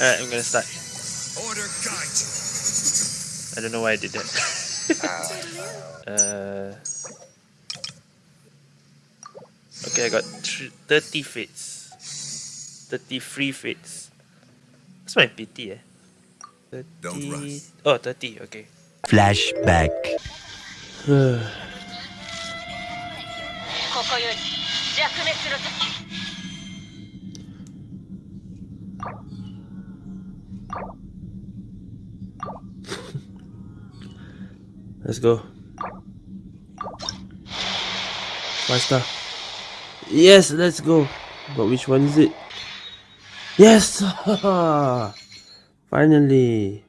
Alright, I'm gonna start. Order guide you. I don't know why I did that. uh, okay, I got thr- 30 fits. 33 fits. That's my pity, eh? 30... Don't rush. Oh, 30, okay. Flashback. let's 滅の時レッツゴー。Five star. Yes, let's go. But which one is it? Yes! Finally.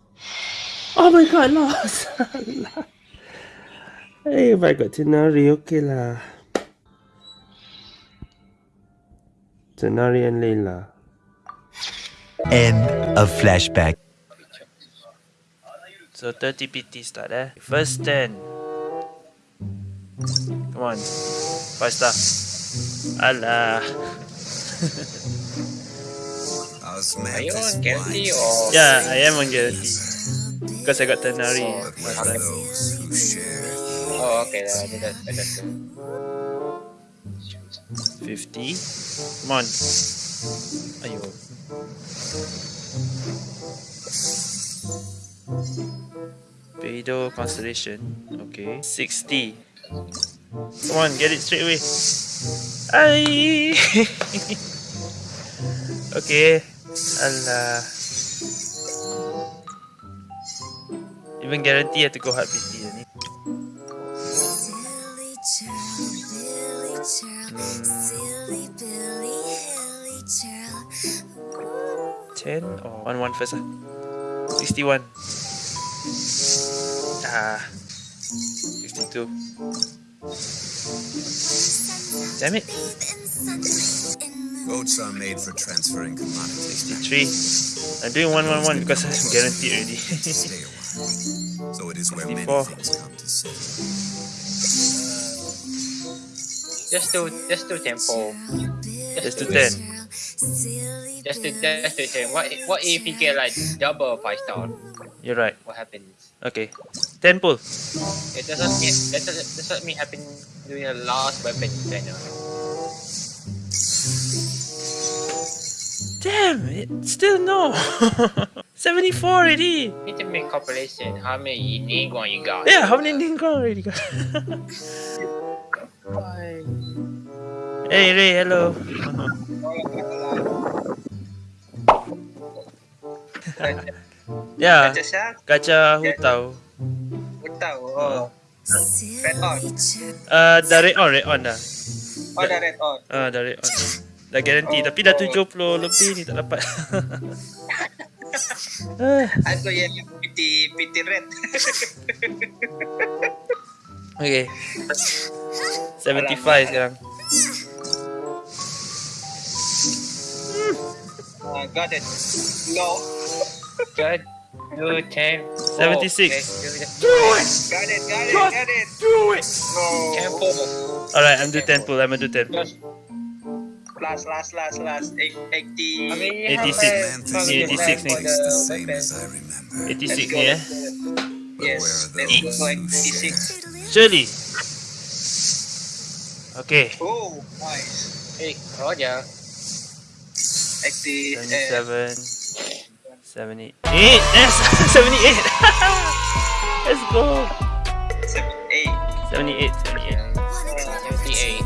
Oh my god, lost! hey, if I got Tighnari, okay lah. Tighnari and Layla. End of flashback. So 30 PT start eh. First 10. Come on. 5 star. Alah. Osmanthus you on wine guarantee or- Yeah, I am on guarantee. Because I got Tighnari. but last for time. those who share Oh. That, 50. Come on. Ayo. Beidou Constellation. Okay. 60. Come on, get it straight away. Ay! okay. Allah. Even guarantee have to go hard PT ni. 10 or 1 1 first ah. 61. Ah. 62. Damn it. boats are made for transferring commodities. 63. I'm doing 1 1 1 because I'm guaranteed already. Stay a while. So it is where many 64. things come to sit. Just do, just do tempo. Just to do 10. it. Just do, just do ten. What, what if you get like double five star? You're right. What happens? Okay. 10 pull. It doesn't mean that doesn't, doesn't mean happen during the last weapon trainer. Damn it. Still no. 74 already. Need to make calculation. How many unique you got? Yeah, how many Ningguang already got? hey Ray, hello. yeah, Kaca siya? kaca hutau. Utau. Oh. Red on. Uh, dah red on, red on dah. Oh, dah red on. Ah, dah red on. Dah guarantee, tapi dah 70 lebih ni tak dapat. Aku yang PT, PT red. okay. 75 sekarang. Got it. No. Good. Do 10. 76. Do it! Got it, got it, got it. Do it! No. Tempo. Alright, I'm do 10 pull, I'm gonna do 10 pull. Just last, last, last, last. Eight, 80. 86. Mantis Ni 86 ni. is the same as I remember. 86 ni eh. Yes, let's go who 86. Shirley. Okay. Oh, nice. Hey, Roger. 80. Uh, 77. 78. Yes! 78! Let's go! 78. 78, 78. 78.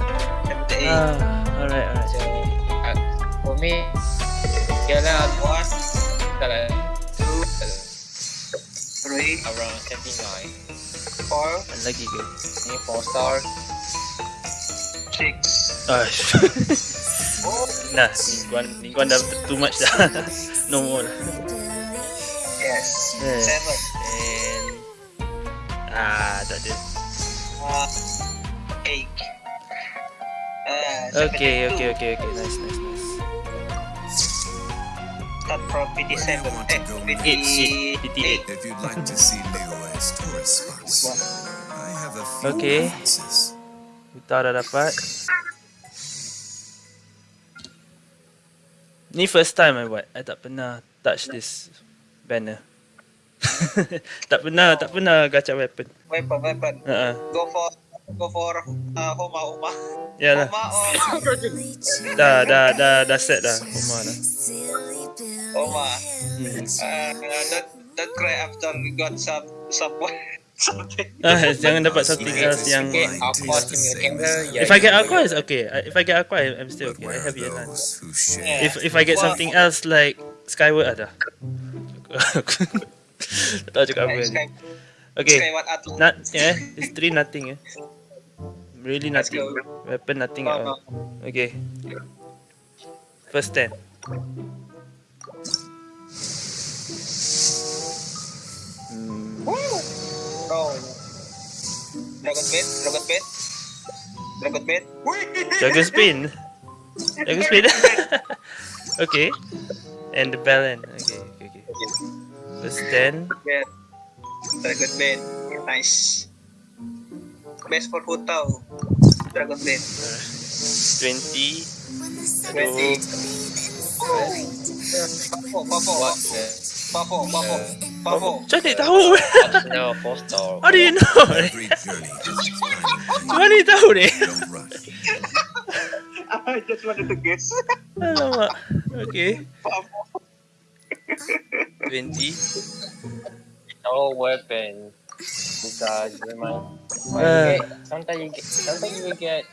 78. Ah, alright, alright. So, uh, for me, Gala one, Gala two, three, around 79. Four, Lagi ke? ni four star. Six. Ah, nah, mingguan, mingguan dah too much dah. no more lah. Yes. Eh. Seven. And... Ah, tak ada. Uh, eight. Uh, Okay, 72. okay, okay, okay. Nice, nice, nice. Start from 57. Where do you want to Eh, go 8, 58. If you'd like to see Leo's tourist spots, I have a few Okay. references. Utah dah dapat. Ni first time I buat. I tak pernah touch this banner. tak pernah, tak pernah gacha weapon. Weapon, weapon. Ha Go for go for uh, Homa Homa. Ya lah. Homa or Dah, dah, dah, dah set dah. Rumah dah. Homa. Billy Uh, don't don't cry after you got some someone something. Ah, jangan dapat something else yang... If I get aqua, it's okay. If I get aqua, I'm still okay. I have? Yeah. If if I get something else like Skyward ada. tak tahu cakap apa ni. Okay. Not yeah, it's three nothing eh. Really nothing. Weapon nothing at all. Okay. First ten. Oh. Dragon Bait, Dragon Bait. Dragon Bait. Dragon spin. Dragon spin. okay. And the end. Okay, okay, okay. Ten. Bait. Dragon Bait. Nice. Best for Hutao. Dragon Bait. Twenty. When the sun Twenty. is Pafo, Pafo, What Pafo, the? Pafo, Pafo, Pafo. Macam mana tahu? No, four star. How do you know? Every journey has its final Macam mana tahu ni? end. Don't rush. I just wanted to guess. Alamak. Okay. Pafo. 20. No weapon. Because you might. Uh. Uh, sometimes you get. Sometimes you will get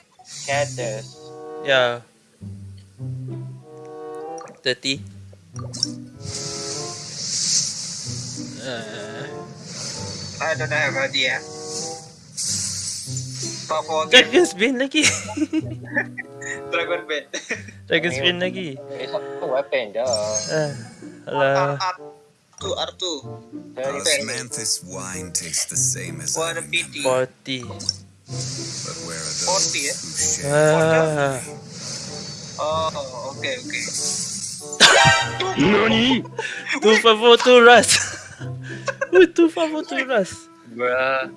cactus. Yeah. 30. Uh, I don't have idea. Pafo. Dragonspine lagi. Dragon Bait. Dragonspine lagi. It's not a weapon, duh. Ah, R, alah. R2, R2. Osmanthus wine tastes the same as What a pity. 40. But where are 40, eh? who share? Ah. Oh, okay, okay. Two favor, two rust. Ooh, two favor, two rust. Bruh.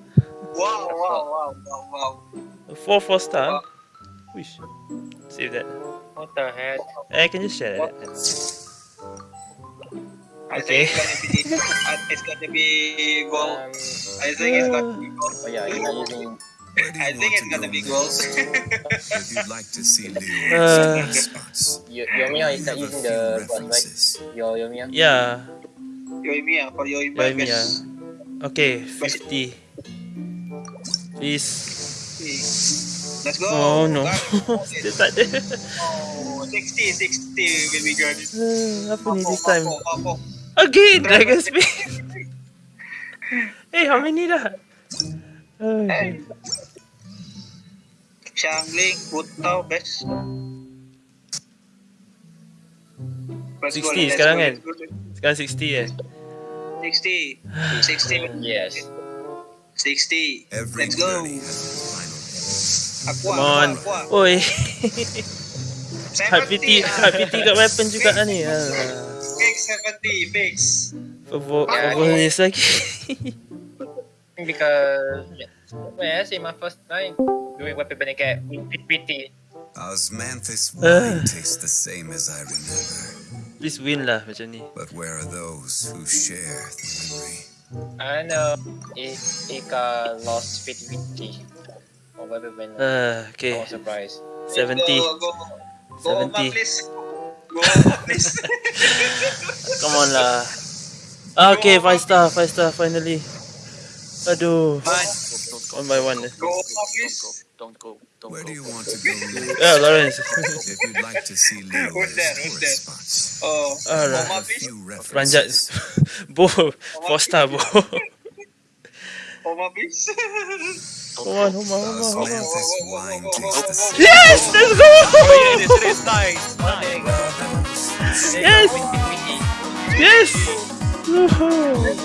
Wow, wow, wow, wow, wow. Four four star. Wish. Save that. What the heck? I can just share that. I Okay. think it's gonna be, it's gonna be gold. Um, I think it's gonna be gold. oh yeah, you're not using. Where do you I think it's gonna be next? gold. If you'd like to see Liyue Uh. spots, Your Yoimiya is we not using the one, right? references. Your Yoimiya. Yeah. Yoimiya, for Yoimiya, Yoimiya. guys. Okay, 50. Please. Okay. Let's go. Oh no. Still tak ada. Oh, 60, 60 will be good. Ah, Apa ni this time? Pafo, Pafo. Again, Dragon Spin. hey, how many dah? Hey. Ay. Shangling, Putao, best. Let's go, 60 let's sekarang kan? Sekarang 60 eh. 60. 60. Yes. 60. Every Let's go. journey has its final ah, end. Aqua, Come on. aqua, aqua. Oi. 70, Hard PT, ah. hard PT kat weapon juga lah ni. Alah. Fix 70, fix. Favor, Yeah, favor okay. ni lagi. Because when I say my first time doing weapon when I get PT. Osmanthus wine tastes the same as I remember. Please win lah macam ni. But where are those who share the memory? I know if Ika lost PT or weapon when Ah, I okay. was surprised. 70. Go, go. Go, Oma, 70. please. Go, Oma, please. Come on lah. Ah, okay, 5 star, 5 star finally. Aduh. Nice. One by one. eh. Go, Oma, please. Where do you want to go next? Yeah, Lawrence. If you'd like to see Liyue's Who's there? Who's tourist there? spots, Oh, Alright. Oma, a please. few Ranjat. references. Bo. 4 star, Bo. Oma, please. Come on, come on, come on, come on. Osmanthus wine tastes the same. Yes, let's go! Yes. Yes! Yes! Woohoo!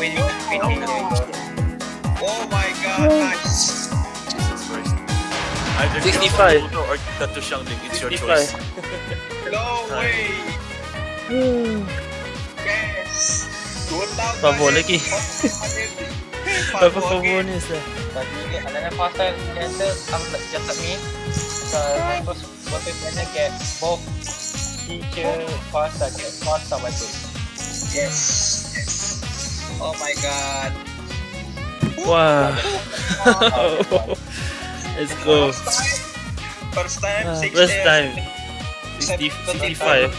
65. or Tattoo Xiangling, it's your 65. choice. No way. Yes. Good luck, Favor guys. lagi. Favor Apa favor again. ni sah? But you get another faster cancel come just like me. So my first weapon when I get both teacher faster get faster weapon. Yes. Yes. Oh my god. Wow. Let's go. First time. First time. Six first time. 60, 75.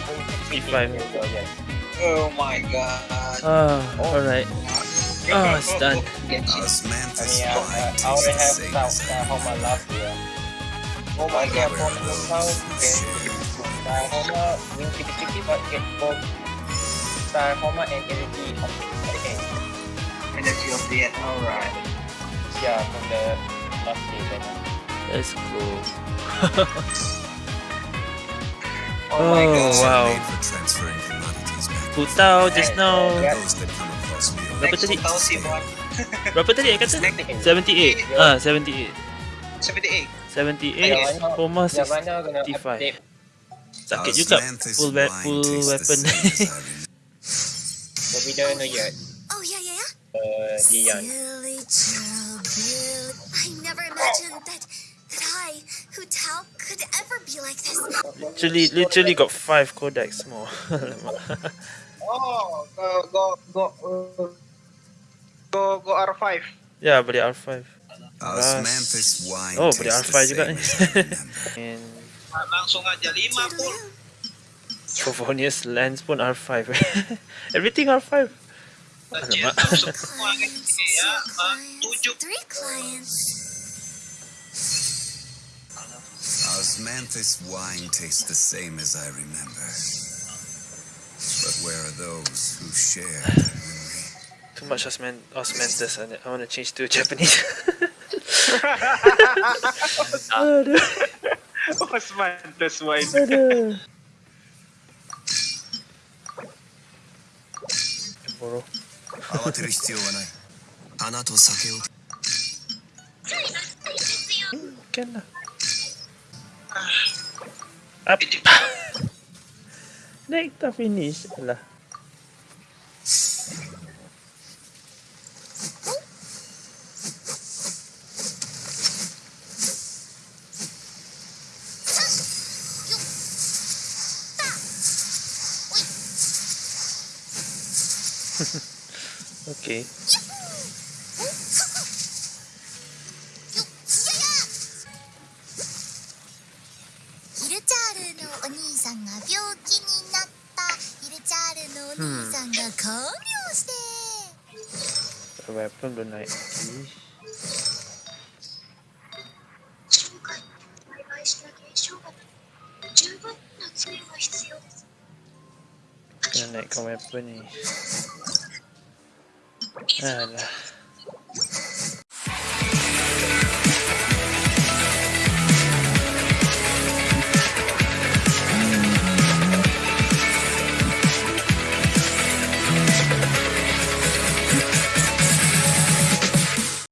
65. 65. Oh my god. Ah, alright. Ah, it's done. Osmanthus I mean, uh, wine uh, I already have tastes the same South as Oklahoma last year. Oh my god, Where from are the those South, who get share? Oklahoma, win 50 but get both Oklahoma and energy of the end. Energy of the end. Alright. Yeah, from the last season. Let's go. Oh, my Oh, god. wow. Made for transferring commodities back. Putao just now. Yeah. Those that come across me Berapa Next tadi? 2001. Berapa tadi I kata? Next- 78. Ah, 78. 78. 78. Yang Homa Yang mana kena 65. update Sakit juga. Osmanthus Full, we- wine full tastes the weapon. same as I remember. the video no yet. Oh, yeah, yeah, yeah. Uh, Dion. Silly child, Billy. I never imagined that, that I, Hu Tao, could ever be like this. literally, literally got 5 codex more. Oh, go, go, go, uh, go, go R5. ya, beli R5. Osmanthus wine Oh, beli tastes R5 the juga same ni. as I remember. And Langsung aja 5 pun. Sophronius Lens pun R5. Everything R5. Alamak. Semua ini ya. ah, Three clients. Osmanthus wine tastes the same as I remember. But where are those who share that memory? Too much osman osmanthus on it. I want to change to Japanese. Aduh. Osman, that's why. Aduh. Borrow. 慌てる必要はない。花と酒を Can lah. Up. Naik tak finish lah. okay. Weapon belum naik lagi. Kena naikkan weapon ni. Alah.